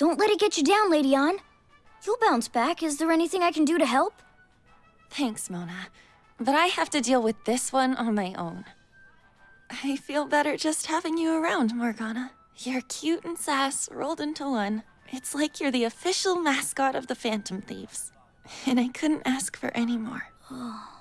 Don't let it get you down, Lady Ann. You'll bounce back. Is there anything I can do to help? Thanks, Mona. But I have to deal with this one on my own. I feel better just having you around, Morgana. You're cute and sass rolled into one. It's like you're the official mascot of the Phantom Thieves. And I couldn't ask for any more. Oh.